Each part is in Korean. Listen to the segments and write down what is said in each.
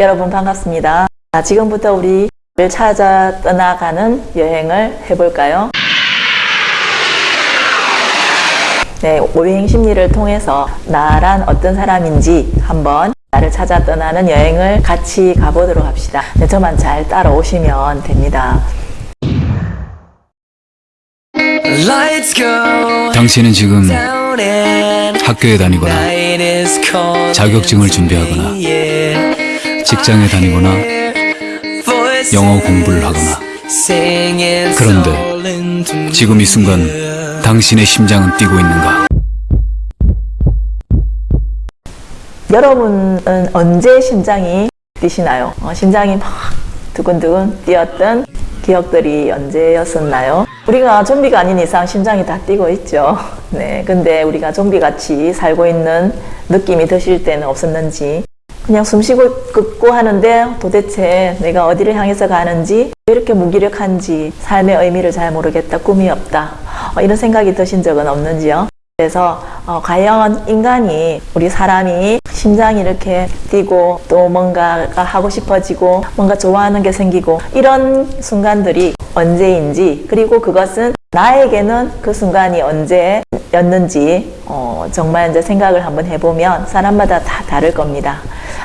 여러분 반갑습니다. 자, 지금부터 우리를 찾아 떠나가는 여행을 해볼까요? 네, 오행 심리를 통해서 나란 어떤 사람인지 한번 나를 찾아 떠나는 여행을 같이 가보도록 합시다. 네, 저만 잘 따라오시면 됩니다. 당신은 지금 학교에 다니거나 자격증을 준비하거나 yeah. 직장에 다니거나 영어 공부를 하거나 그런데. 지금 이 순간 당신의 심장은 뛰고 있는가? 여러분은 언제 심장이 뛰시나요? 어, 심장이 막 두근두근 뛰었던 기억들이 언제였었나요? 우리가 좀비가 아닌 이상 심장이 다 뛰고 있죠. 네, 근데 우리가 좀비같이 살고 있는 느낌이 드실 때는 없었는지 그냥 숨 쉬고 긋고 하는데 도대체 내가 어디를 향해서 가는지 왜 이렇게 무기력한지 삶의 의미를 잘 모르겠다 꿈이 없다 어, 이런 생각이 드신 적은 없는지요? 그래서 어, 과연 인간이 우리 사람이 심장이 이렇게 뛰고 또 뭔가가 하고 싶어지고 뭔가 좋아하는 게 생기고 이런 순간들이 언제인지 그리고 그것은 나에게는 그 순간이 언제였는지 어, 정말 이제 생각을 한번 해보면 사람마다 다 다를 겁니다.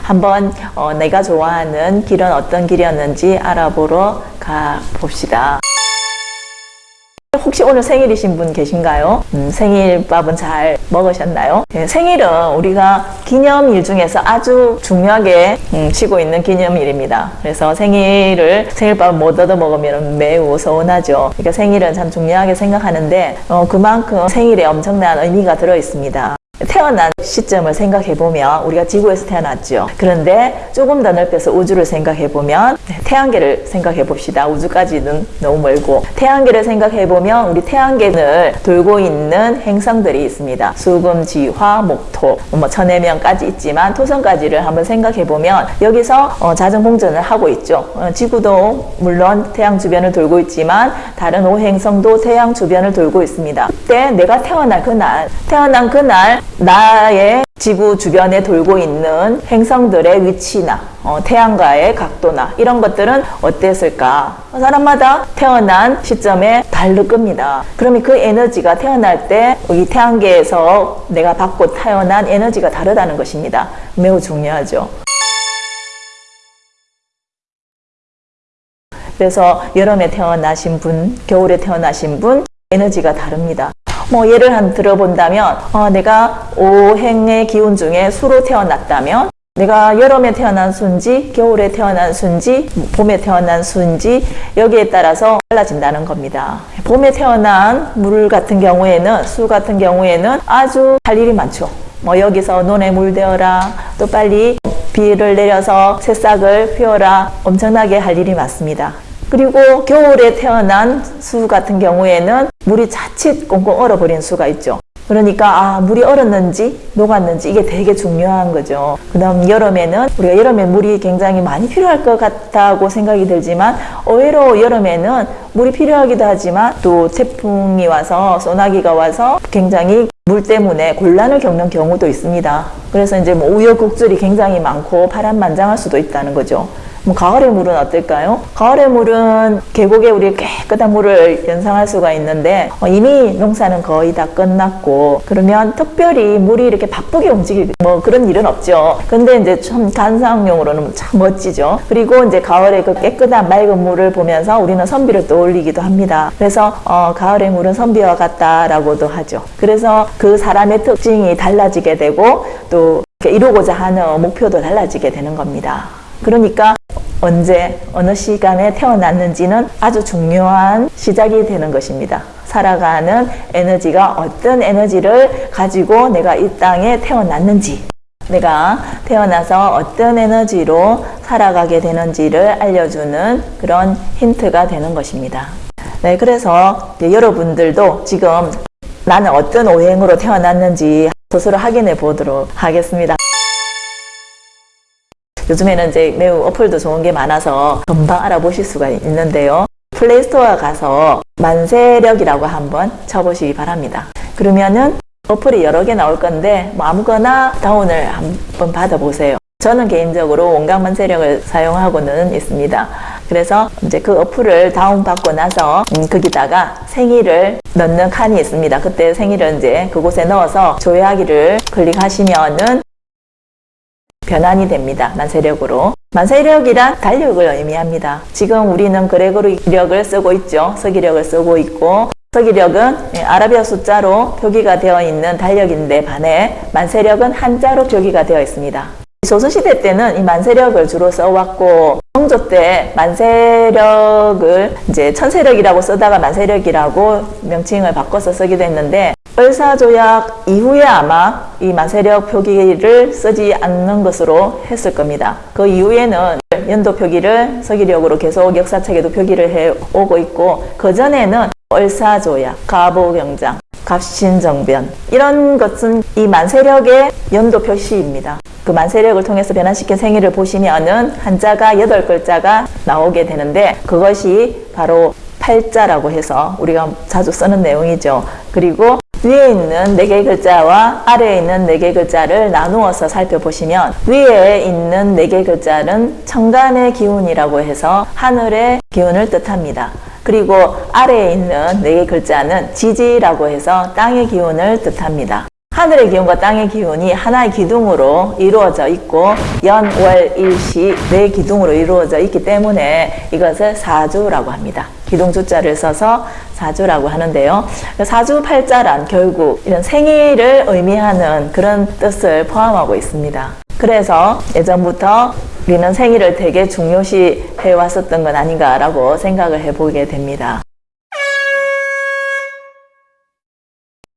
한번 어, 내가 좋아하는 길은 어떤 길이었는지 알아보러 가 봅시다. 혹시 오늘 생일이신 분 계신가요? 음, 생일밥은 잘 먹으셨나요? 네, 생일은 우리가 기념일 중에서 아주 중요하게 음, 치고 있는 기념일입니다. 그래서 생일을 생일밥을 못 얻어 먹으면 매우 서운하죠. 그러니까 생일은 참 중요하게 생각하는데 어, 그만큼 생일에 엄청난 의미가 들어 있습니다. 태어난 시점을 생각해 보면 우리가 지구에서 태어났죠. 그런데 조금 더 넓혀서 우주를 생각해 보면 태양계를 생각해 봅시다. 우주까지는 너무 멀고 태양계를 생각해 보면 우리 태양계를 돌고 있는 행성들이 있습니다. 수금, 지화, 목토, 뭐 천해명까지 있지만 토성까지를 한번 생각해 보면 여기서 어, 자전 공전을 하고 있죠. 어, 지구도 물론 태양 주변을 돌고 있지만 다른 오행성도 태양 주변을 돌고 있습니다. 그때 내가 태어날 그날, 태어난 그날 나의 지구 주변에 돌고 있는 행성들의 위치나 어, 태양과의 각도나 이런 것들은 어땠을까? 사람마다 태어난 시점에 다를 겁니다. 그러면 그 에너지가 태어날 때 이 태양계에서 내가 받고 태어난 에너지가 다르다는 것입니다. 매우 중요하죠. 그래서 여름에 태어나신 분, 겨울에 태어나신 분 에너지가 다릅니다. 뭐 예를 한 들어본다면 어, 내가 오행의 기운 중에 수로 태어났다면 내가 여름에 태어난 수인지 겨울에 태어난 수인지 봄에 태어난 수인지 여기에 따라서 달라진다는 겁니다. 봄에 태어난 물 같은 경우에는 수 같은 경우에는 아주 할 일이 많죠. 뭐 여기서 논에 물대어라 또 빨리 비를 내려서 새싹을 피워라 엄청나게 할 일이 많습니다. 그리고 겨울에 태어난 수 같은 경우에는 물이 자칫 꽁꽁 얼어버린 수가 있죠. 그러니까 아 물이 얼었는지 녹았는지 이게 되게 중요한 거죠. 그 다음 여름에는 우리가 여름에 물이 굉장히 많이 필요할 것 같다고 생각이 들지만 의외로 여름에는 물이 필요하기도 하지만 또 태풍이 와서 소나기가 와서 굉장히 물 때문에 곤란을 겪는 경우도 있습니다. 그래서 이제 뭐 우여곡절이 굉장히 많고 파란만장할 수도 있다는 거죠. 뭐 가을의 물은 어떨까요? 가을의 물은 계곡에 우리 깨끗한 물을 연상할 수가 있는데 어, 이미 농사는 거의 다 끝났고 그러면 특별히 물이 이렇게 바쁘게 움직이고 뭐 그런 일은 없죠. 근데 이제 좀 관상용으로는 참 멋지죠. 그리고 이제 가을에 그 깨끗한 맑은 물을 보면서 우리는 선비를 떠올리기도 합니다. 그래서 어, 가을의 물은 선비와 같다라고도 하죠. 그래서 그 사람의 특징이 달라지게 되고 또 이루고자 하는 목표도 달라지게 되는 겁니다. 그러니까 언제 어느 시간에 태어났는지는 아주 중요한 시작이 되는 것입니다. 살아가는 에너지가 어떤 에너지를 가지고 내가 이 땅에 태어났는지 내가 태어나서 어떤 에너지로 살아가게 되는지를 알려주는 그런 힌트가 되는 것입니다. 네, 그래서 여러분들도 지금 나는 어떤 오행으로 태어났는지 스스로 확인해 보도록 하겠습니다. 요즘에는 이제 매우 어플도 좋은 게 많아서 금방 알아보실 수가 있는데요. 플레이스토어 가서 만세력이라고 한번 쳐보시기 바랍니다. 그러면은 어플이 여러 개 나올 건데 뭐 아무거나 다운을 한번 받아보세요. 저는 개인적으로 원광만세력을 사용하고는 있습니다. 그래서 이제 그 어플을 다운받고 나서 음, 거기다가 생일을 넣는 칸이 있습니다. 그때 생일을 이제 그곳에 넣어서 조회하기를 클릭하시면은 변환이 됩니다. 만세력으로. 만세력이란 달력을 의미합니다. 지금 우리는 그레고리력을 쓰고 있죠. 서기력을 쓰고 있고 서기력은 예, 아라비아 숫자로 표기가 되어 있는 달력인데 반해 만세력은 한자로 표기가 되어 있습니다. 조선시대 때는 이 만세력을 주로 써왔고 성조 때 만세력을 이제 천세력이라고 쓰다가 만세력이라고 명칭을 바꿔서 쓰기도 했는데 을사조약 이후에 아마 이 만세력 표기를 쓰지 않는 것으로 했을 겁니다. 그 이후에는 연도 표기를 서기력으로 계속 역사책에도 표기를 해 오고 있고 그 전에는 을사조약, 가보경장, 갑신정변 이런 것은 이 만세력의 연도 표시입니다. 그 만세력을 통해서 변환시킨 생일을 보시면은 한자가 여덟 글자가 나오게 되는데 그것이 바로 팔자라고 해서 우리가 자주 쓰는 내용이죠. 그리고 위에 있는 네 개의 글자와 아래에 있는 네 개의 글자를 나누어서 살펴보시면 위에 있는 네 개의 글자는 천간의 기운이라고 해서 하늘의 기운을 뜻합니다. 그리고 아래에 있는 네 개의 글자는 지지라고 해서 땅의 기운을 뜻합니다. 하늘의 기운과 땅의 기운이 하나의 기둥으로 이루어져 있고 연, 월, 일시 네 기둥으로 이루어져 있기 때문에 이것을 사주라고 합니다. 기둥 주자를 써서 사주라고 하는데요. 사주 팔자란 결국 이런 생일을 의미하는 그런 뜻을 포함하고 있습니다. 그래서 예전부터 우리는 생일을 되게 중요시 해왔었던 건 아닌가라고 생각을 해보게 됩니다.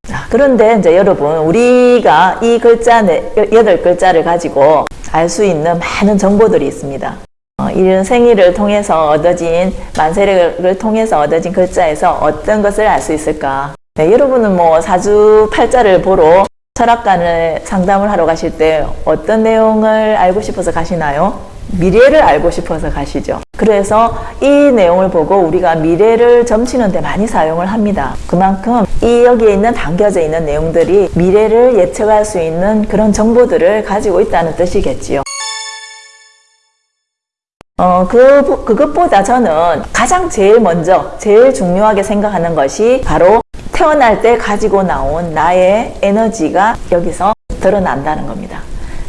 자, 그런데 이제 여러분 우리가 이 글자 네, 여덟 글자를 가지고 알 수 있는 많은 정보들이 있습니다. 어, 이런 생일을 통해서 얻어진 만세력을 통해서 얻어진 글자에서 어떤 것을 알 수 있을까? 네, 여러분은 뭐 사주 팔자를 보러 철학관을 상담을 하러 가실 때 어떤 내용을 알고 싶어서 가시나요? 미래를 알고 싶어서 가시죠. 그래서 이 내용을 보고 우리가 미래를 점치는 데 많이 사용을 합니다. 그만큼 이 여기에 있는 담겨져 있는 내용들이 미래를 예측할 수 있는 그런 정보들을 가지고 있다는 뜻이겠지요. 어, 그, 그것보다 저는 가장 제일 먼저, 제일 중요하게 생각하는 것이 바로 태어날 때 가지고 나온 나의 에너지가 여기서 드러난다는 겁니다.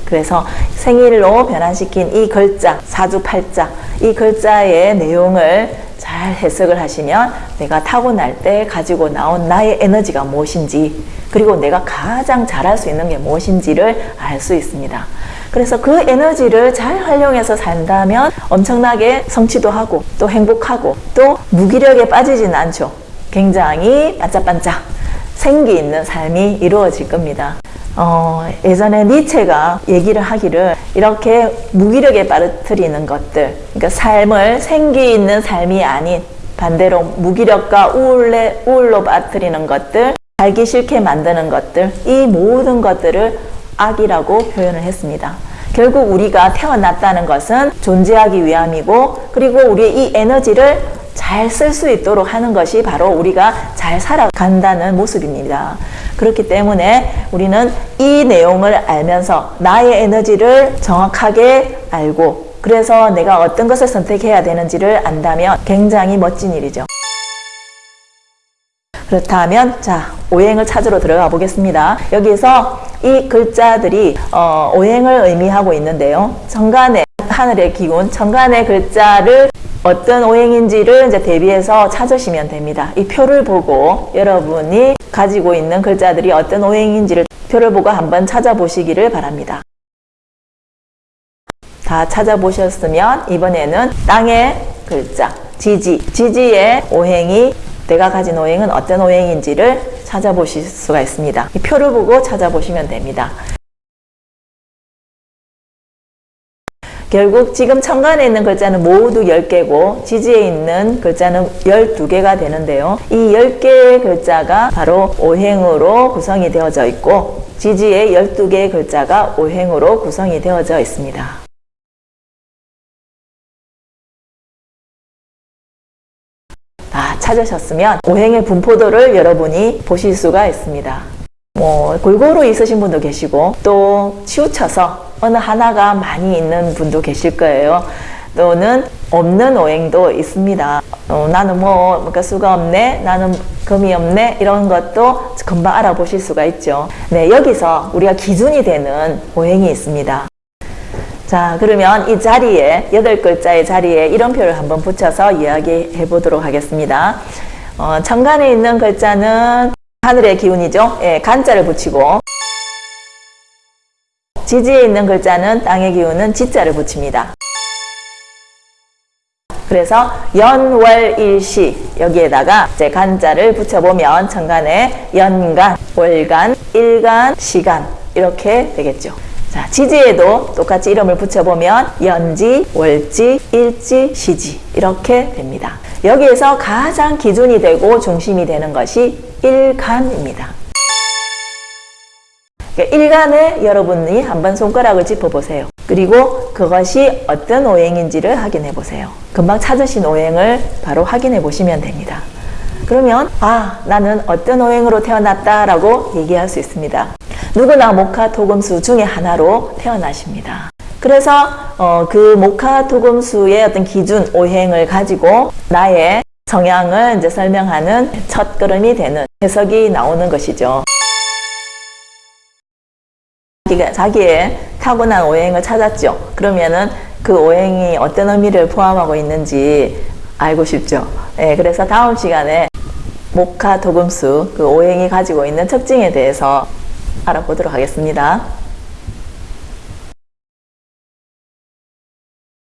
그래서 생일로 변환시킨 이 글자, 사주팔자, 이 글자의 내용을 잘 해석을 하시면 내가 타고날 때 가지고 나온 나의 에너지가 무엇인지 그리고 내가 가장 잘할 수 있는 게 무엇인지를 알 수 있습니다. 그래서 그 에너지를 잘 활용해서 산다면 엄청나게 성취도 하고 또 행복하고 또 무기력에 빠지진 않죠. 굉장히 반짝반짝 생기 있는 삶이 이루어질 겁니다. 어, 예전에 니체가 얘기를 하기를 이렇게 무기력에 빠뜨리는 것들, 그러니까 삶을 생기 있는 삶이 아닌 반대로 무기력과 우울에, 우울로 빠뜨리는 것들, 살기 싫게 만드는 것들, 이 모든 것들을 악이라고 표현을 했습니다. 결국 우리가 태어났다는 것은 존재하기 위함이고, 그리고 우리의 이 에너지를 잘 쓸 수 있도록 하는 것이 바로 우리가 잘 살아간다는 모습입니다. 그렇기 때문에 우리는 이 내용을 알면서 나의 에너지를 정확하게 알고 그래서 내가 어떤 것을 선택해야 되는지를 안다면 굉장히 멋진 일이죠. 그렇다면 자 오행을 찾으러 들어가 보겠습니다. 여기서 이 글자들이 어, 오행을 의미하고 있는데요. 정간의 하늘의 기운, 정간의 글자를 어떤 오행인지를 이제 대비해서 찾으시면 됩니다. 이 표를 보고 여러분이 가지고 있는 글자들이 어떤 오행인지를 표를 보고 한번 찾아보시기를 바랍니다. 다 찾아보셨으면 이번에는 땅의 글자, 지지, 지지의 오행이 내가 가진 오행은 어떤 오행인지를 찾아보실 수가 있습니다. 이 표를 보고 찾아보시면 됩니다. 결국 지금 천간에 있는 글자는 모두 10개고 지지에 있는 글자는 12개가 되는데요. 이 10개의 글자가 바로 오행으로 구성이 되어져 있고 지지의 12개의 글자가 오행으로 구성이 되어져 있습니다. 다 찾으셨으면 오행의 분포도를 여러분이 보실 수가 있습니다. 뭐 골고루 있으신 분도 계시고 또 치우쳐서 어느 하나가 많이 있는 분도 계실 거예요. 또는 없는 오행도 있습니다. 어, 나는 뭐 그러니까 수가 없네, 나는 금이 없네 이런 것도 금방 알아보실 수가 있죠. 네, 여기서 우리가 기준이 되는 오행이 있습니다. 자, 그러면 이 자리에, 여덟 글자의 자리에 이름표를 한번 붙여서 이야기해 보도록 하겠습니다. 어, 천간에 있는 글자는 하늘의 기운이죠. 예, 간자를 붙이고, 지지에 있는 글자는 땅의 기운은 지자를 붙입니다. 그래서 연월일시 여기에다가 이제 간자를 붙여보면 천간에 연간, 월간, 일간, 시간 이렇게 되겠죠. 자, 지지에도 똑같이 이름을 붙여보면 연지, 월지, 일지, 시지 이렇게 됩니다. 여기에서 가장 기준이 되고 중심이 되는 것이 일간입니다. 그러니까 일간에 여러분이 한번 손가락을 짚어보세요. 그리고 그것이 어떤 오행인지를 확인해 보세요. 금방 찾으신 오행을 바로 확인해 보시면 됩니다. 그러면 아 나는 어떤 오행으로 태어났다라고 얘기할 수 있습니다. 누구나 목화 토금수 중에 하나로 태어나십니다. 그래서 어, 그 목화 토금수의 어떤 기준 오행을 가지고 나의 성향을 이제 설명하는 첫 걸음이 되는 해석이 나오는 것이죠. 자기가 자기의 타고난 오행을 찾았죠. 그러면은 그 오행이 어떤 의미를 포함하고 있는지 알고 싶죠. 예, 그래서 다음 시간에 목화 도금수 그 오행이 가지고 있는 특징에 대해서 알아보도록 하겠습니다.